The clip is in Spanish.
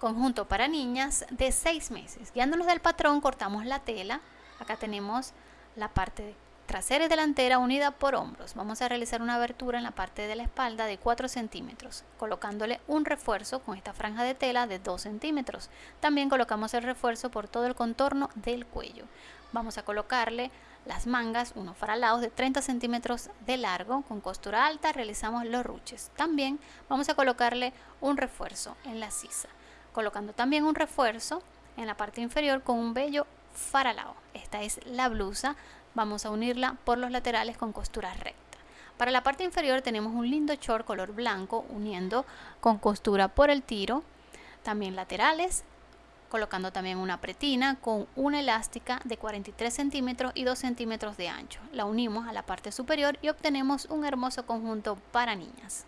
conjunto para niñas de 6 meses. Guiándonos del patrón cortamos la tela. Acá tenemos la parte trasera y delantera unida por hombros. Vamos a realizar una abertura en la parte de la espalda de 4 centímetros, colocándole un refuerzo con esta franja de tela de 2 centímetros. También colocamos el refuerzo por todo el contorno del cuello. Vamos a colocarle las mangas, unos faralados de 30 centímetros de largo, con costura alta realizamos los ruches. También vamos a colocarle un refuerzo en la sisa, colocando también un refuerzo en la parte inferior con un bello faralao. Esta es la blusa vamos a unirla por los laterales con costura recta. Para la parte inferior tenemos un lindo short color blanco uniendo con costura por el tiro, también laterales, colocando también una pretina con una elástica de 43 centímetros y 2 centímetros de ancho. La unimos a la parte superior y obtenemos un hermoso conjunto para niñas.